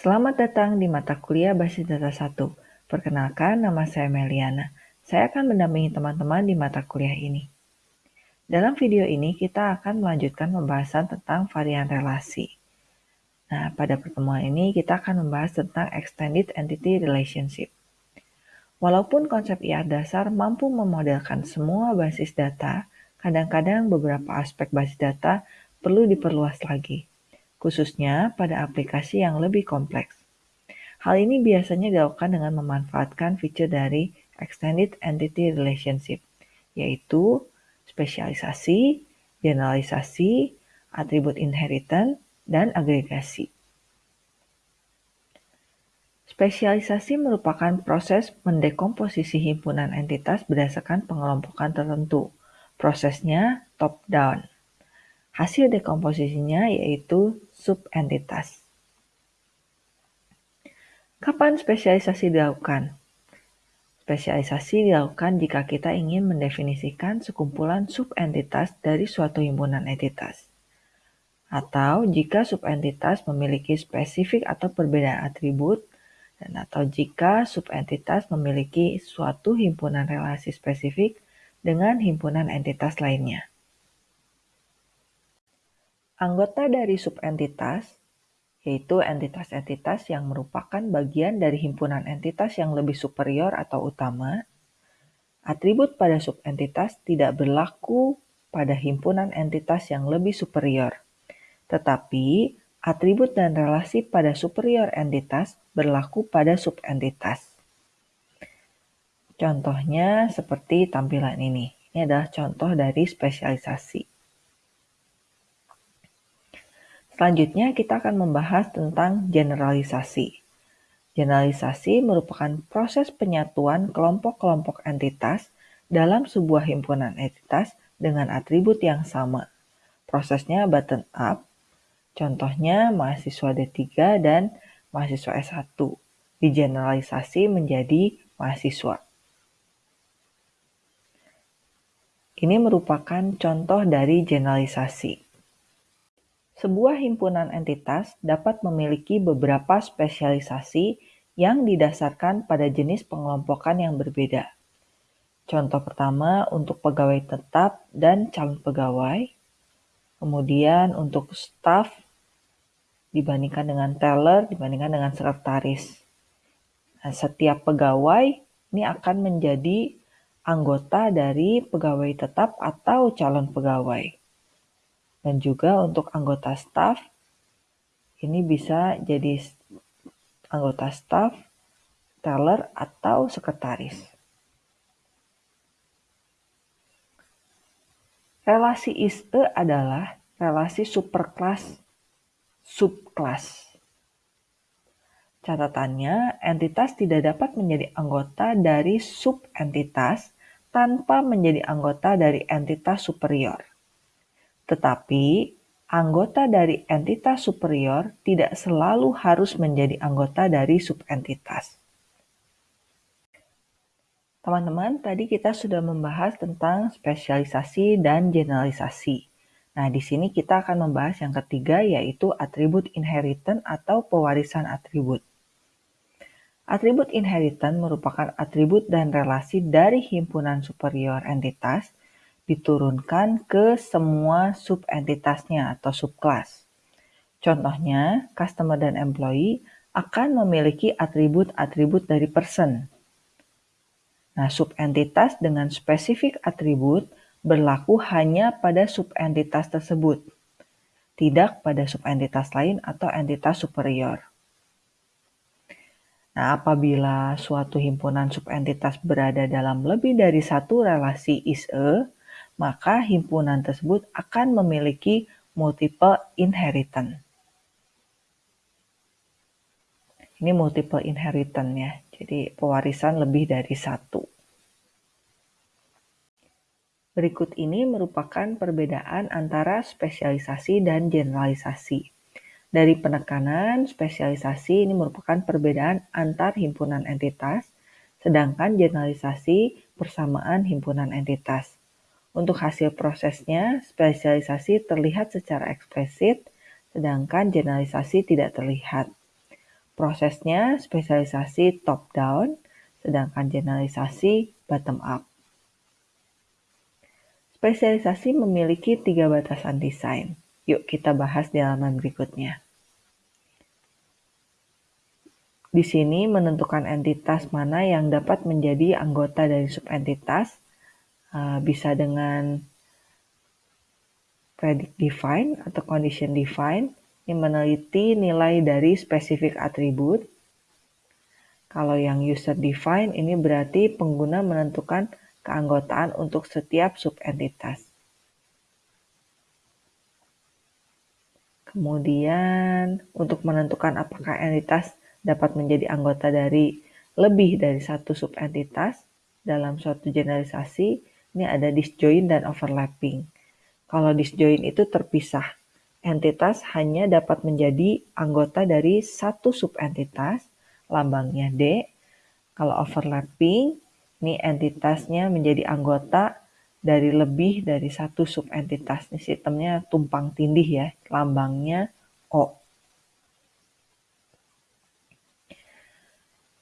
Selamat datang di mata kuliah Basis Data 1. Perkenalkan, nama saya Meliana. Saya akan mendampingi teman-teman di mata kuliah ini. Dalam video ini, kita akan melanjutkan pembahasan tentang varian relasi. Nah, pada pertemuan ini kita akan membahas tentang Extended Entity Relationship. Walaupun konsep IR dasar mampu memodelkan semua basis data, kadang-kadang beberapa aspek basis data perlu diperluas lagi khususnya pada aplikasi yang lebih kompleks. Hal ini biasanya dilakukan dengan memanfaatkan fitur dari Extended Entity Relationship, yaitu spesialisasi, generalisasi, atribut inheritance, dan agregasi. Spesialisasi merupakan proses mendekomposisi himpunan entitas berdasarkan pengelompokan tertentu. Prosesnya top-down. Hasil dekomposisinya yaitu subentitas. Kapan spesialisasi dilakukan? Spesialisasi dilakukan jika kita ingin mendefinisikan sekumpulan subentitas dari suatu himpunan entitas. Atau jika subentitas memiliki spesifik atau perbedaan atribut, dan atau jika subentitas memiliki suatu himpunan relasi spesifik dengan himpunan entitas lainnya. Anggota dari subentitas, yaitu entitas-entitas yang merupakan bagian dari himpunan entitas yang lebih superior atau utama, atribut pada subentitas tidak berlaku pada himpunan entitas yang lebih superior, tetapi atribut dan relasi pada superior entitas berlaku pada subentitas. Contohnya seperti tampilan ini. Ini adalah contoh dari spesialisasi. Selanjutnya kita akan membahas tentang generalisasi. Generalisasi merupakan proses penyatuan kelompok-kelompok entitas dalam sebuah himpunan entitas dengan atribut yang sama. Prosesnya button up, contohnya mahasiswa D3 dan mahasiswa S1, digeneralisasi menjadi mahasiswa. Ini merupakan contoh dari generalisasi. Sebuah himpunan entitas dapat memiliki beberapa spesialisasi yang didasarkan pada jenis pengelompokan yang berbeda. Contoh pertama untuk pegawai tetap dan calon pegawai, kemudian untuk staff dibandingkan dengan teller dibandingkan dengan sekretaris. Nah, setiap pegawai ini akan menjadi anggota dari pegawai tetap atau calon pegawai. Dan juga untuk anggota staff, ini bisa jadi anggota staff, teller, atau sekretaris. Relasi ISE adalah relasi superkelas subkelas. Catatannya, entitas tidak dapat menjadi anggota dari subentitas tanpa menjadi anggota dari entitas superior. Tetapi, anggota dari entitas superior tidak selalu harus menjadi anggota dari subentitas. Teman-teman, tadi kita sudah membahas tentang spesialisasi dan generalisasi. Nah, di sini kita akan membahas yang ketiga yaitu atribut inheritance atau pewarisan atribut. Atribut inheritance merupakan atribut dan relasi dari himpunan superior entitas diturunkan ke semua subentitasnya atau subkelas. Contohnya, customer dan employee akan memiliki atribut-atribut dari person. Nah, subentitas dengan spesifik atribut berlaku hanya pada subentitas tersebut, tidak pada subentitas lain atau entitas superior. Nah, apabila suatu himpunan subentitas berada dalam lebih dari satu relasi is-a, maka himpunan tersebut akan memiliki multiple inheritance. Ini multiple inheritance ya, jadi pewarisan lebih dari satu. Berikut ini merupakan perbedaan antara spesialisasi dan generalisasi. Dari penekanan, spesialisasi ini merupakan perbedaan antar himpunan entitas, sedangkan generalisasi persamaan himpunan entitas. Untuk hasil prosesnya, spesialisasi terlihat secara eksplisit, sedangkan generalisasi tidak terlihat. Prosesnya spesialisasi top-down, sedangkan generalisasi bottom-up. Spesialisasi memiliki tiga batasan desain. Yuk kita bahas di halaman berikutnya. Di sini menentukan entitas mana yang dapat menjadi anggota dari subentitas, uh, bisa dengan predict define atau condition define yang meneliti nilai dari spesifik atribut. Kalau yang user define ini berarti pengguna menentukan keanggotaan untuk setiap subentitas. Kemudian untuk menentukan apakah entitas dapat menjadi anggota dari lebih dari satu subentitas dalam suatu generalisasi, ini ada disjoin dan overlapping. Kalau disjoin itu terpisah. Entitas hanya dapat menjadi anggota dari satu subentitas, lambangnya D. Kalau overlapping, ini entitasnya menjadi anggota dari lebih dari satu subentitas. Ini sistemnya tumpang tindih ya, lambangnya O.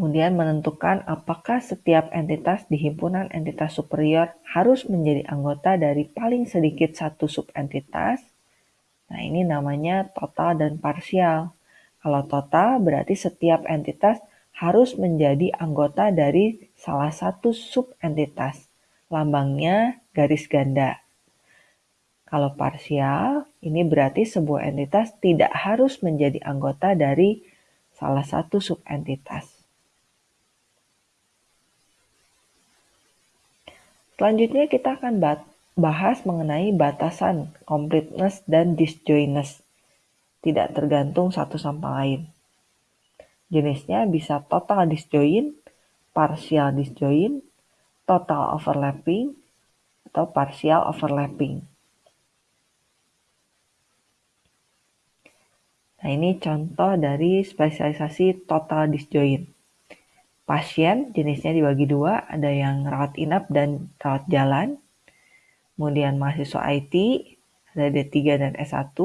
kemudian menentukan apakah setiap entitas di himpunan entitas superior harus menjadi anggota dari paling sedikit satu subentitas. Nah, ini namanya total dan parsial. Kalau total berarti setiap entitas harus menjadi anggota dari salah satu subentitas. Lambangnya garis ganda. Kalau parsial, ini berarti sebuah entitas tidak harus menjadi anggota dari salah satu subentitas. Selanjutnya kita akan bahas mengenai batasan completeness dan disjointness. Tidak tergantung satu sama lain. Jenisnya bisa total disjoint, partial disjoint, total overlapping, atau partial overlapping. Nah ini contoh dari spesialisasi total disjoint pasien jenisnya dibagi dua, ada yang rawat inap dan rawat jalan. Kemudian mahasiswa IT, ada D3 dan S1.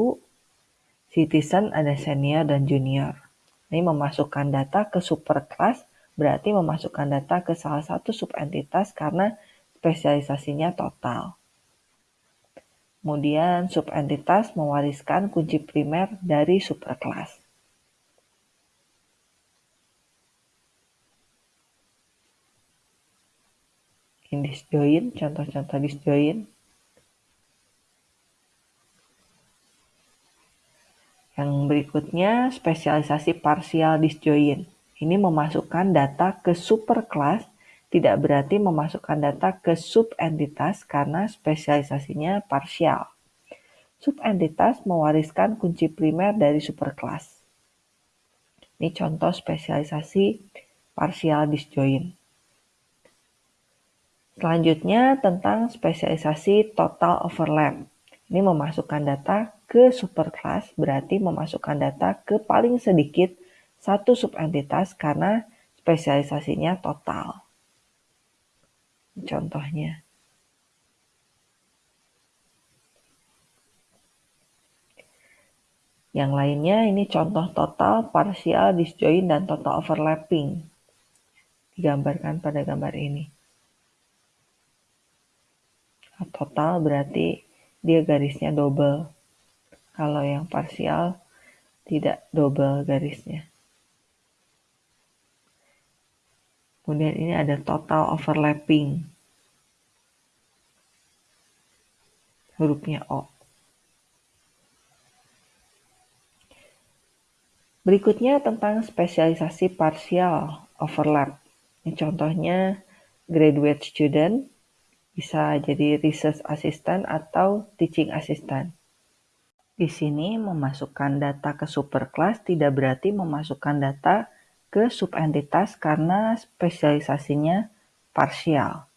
Citizen ada senior dan junior. Ini memasukkan data ke super class, berarti memasukkan data ke salah satu subentitas karena spesialisasinya total. Kemudian subentitas mewariskan kunci primer dari superclass. Disjoin, contoh-contoh disjoin. Yang berikutnya spesialisasi parsial disjoin. Ini memasukkan data ke superclass tidak berarti memasukkan data ke subentitas karena spesialisasinya parsial. Subentitas mewariskan kunci primer dari superclass. Ini contoh spesialisasi parsial disjoin. Selanjutnya tentang spesialisasi total overlap. Ini memasukkan data ke superclass berarti memasukkan data ke paling sedikit satu subentitas karena spesialisasinya total. Contohnya. Yang lainnya ini contoh total, parsial, disjoint, dan total overlapping. Digambarkan pada gambar ini total berarti dia garisnya double. Kalau yang parsial tidak double garisnya. Kemudian ini ada total overlapping. Hurufnya O. Berikutnya tentang spesialisasi parsial overlap. Ini contohnya graduate student bisa jadi research assistant atau teaching assistant. Di sini memasukkan data ke superclass tidak berarti memasukkan data ke subentitas karena spesialisasinya parsial.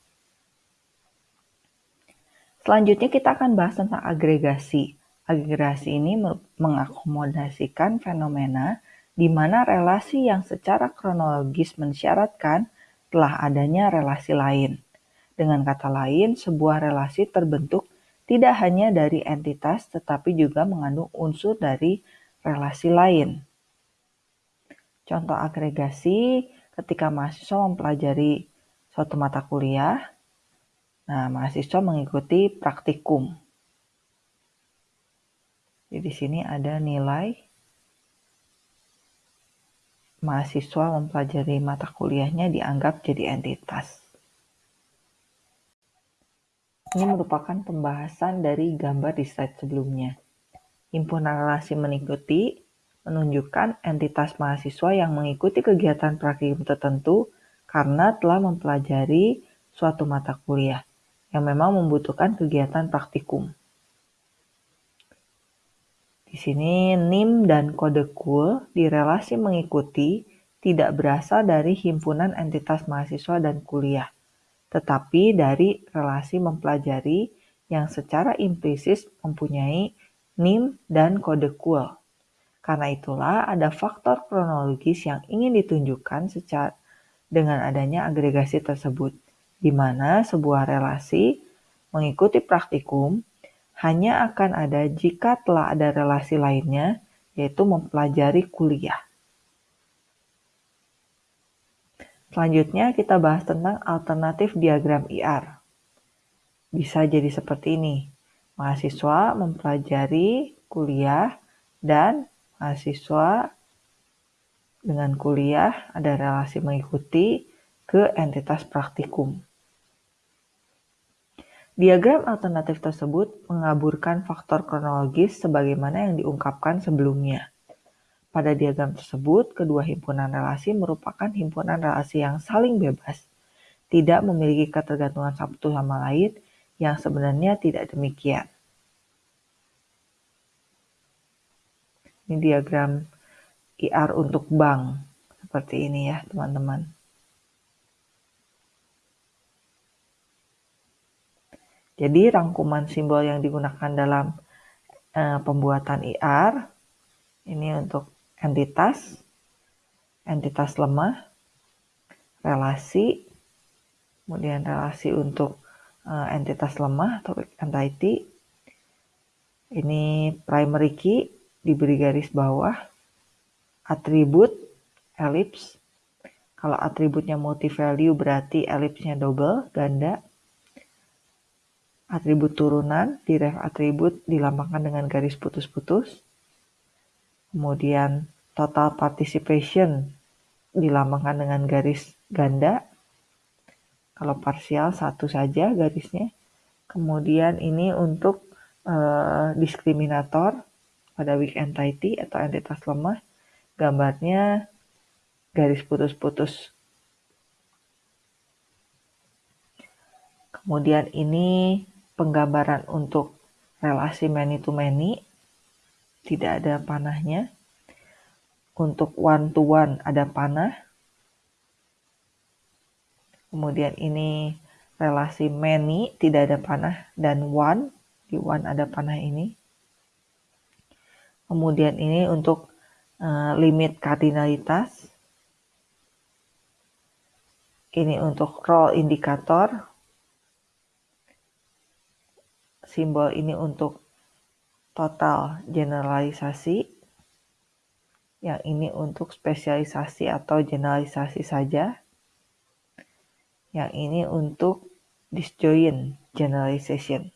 Selanjutnya kita akan bahas tentang agregasi. Agregasi ini mengakomodasikan fenomena di mana relasi yang secara kronologis mensyaratkan telah adanya relasi lain. Dengan kata lain, sebuah relasi terbentuk tidak hanya dari entitas tetapi juga mengandung unsur dari relasi lain. Contoh agregasi ketika mahasiswa mempelajari suatu mata kuliah, nah mahasiswa mengikuti praktikum. Jadi di sini ada nilai mahasiswa mempelajari mata kuliahnya dianggap jadi entitas. Ini merupakan pembahasan dari gambar di slide sebelumnya. Himpunan relasi mengikuti menunjukkan entitas mahasiswa yang mengikuti kegiatan praktikum tertentu karena telah mempelajari suatu mata kuliah yang memang membutuhkan kegiatan praktikum. Di sini NIM dan kode KUL di relasi mengikuti tidak berasal dari himpunan entitas mahasiswa dan kuliah, tetapi dari relasi mempelajari yang secara implisit mempunyai NIM dan kode KUL. Karena itulah ada faktor kronologis yang ingin ditunjukkan secara dengan adanya agregasi tersebut, di mana sebuah relasi mengikuti praktikum hanya akan ada jika telah ada relasi lainnya, yaitu mempelajari kuliah. Selanjutnya kita bahas tentang alternatif diagram IR. Bisa jadi seperti ini. Mahasiswa mempelajari kuliah dan mahasiswa dengan kuliah ada relasi mengikuti ke entitas praktikum. Diagram alternatif tersebut mengaburkan faktor kronologis sebagaimana yang diungkapkan sebelumnya. Pada diagram tersebut, kedua himpunan relasi merupakan himpunan relasi yang saling bebas, tidak memiliki ketergantungan satu sama lain yang sebenarnya tidak demikian. Ini diagram IR untuk bank, seperti ini ya teman-teman. Jadi rangkuman simbol yang digunakan dalam uh, pembuatan IR ini untuk entitas, entitas lemah, relasi, kemudian relasi untuk uh, entitas lemah atau entity. Ini primary key diberi garis bawah, atribut, ellipse. Kalau atributnya multi value berarti ellipsnya double, ganda. Atribut turunan, diref atribut dilambangkan dengan garis putus-putus kemudian total participation dilambangkan dengan garis ganda. Kalau parsial satu saja garisnya. Kemudian ini untuk uh, diskriminator pada weak entity atau entitas lemah. Gambarnya garis putus-putus. Kemudian ini penggambaran untuk relasi many to many tidak ada panahnya. Untuk one to one ada panah. Kemudian ini relasi many tidak ada panah dan one di one ada panah ini. Kemudian ini untuk uh, limit kardinalitas. Ini untuk roll indikator. Simbol ini untuk total generalisasi. Yang ini untuk spesialisasi atau generalisasi saja. Yang ini untuk disjoint generalization.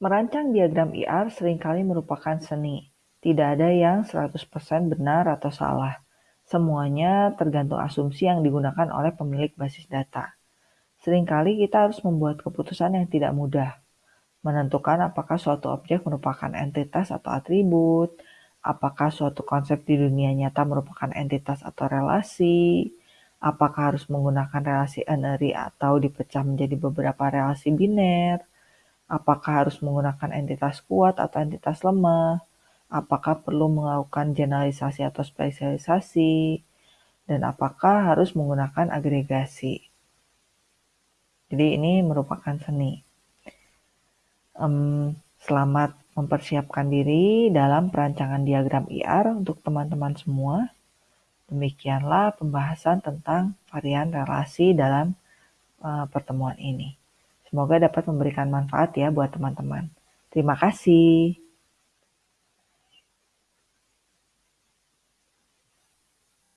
Merancang diagram IR sering kali merupakan seni. Tidak ada yang 100% benar atau salah. Semuanya tergantung asumsi yang digunakan oleh pemilik basis data. Seringkali kita harus membuat keputusan yang tidak mudah, menentukan apakah suatu objek merupakan entitas atau atribut, apakah suatu konsep di dunia nyata merupakan entitas atau relasi, apakah harus menggunakan relasi n-ary atau dipecah menjadi beberapa relasi biner, apakah harus menggunakan entitas kuat atau entitas lemah, apakah perlu melakukan generalisasi atau spesialisasi, dan apakah harus menggunakan agregasi. Jadi ini merupakan seni. Um, selamat mempersiapkan diri dalam perancangan diagram IR untuk teman-teman semua. Demikianlah pembahasan tentang varian relasi dalam uh, pertemuan ini. Semoga dapat memberikan manfaat ya buat teman-teman. Terima kasih.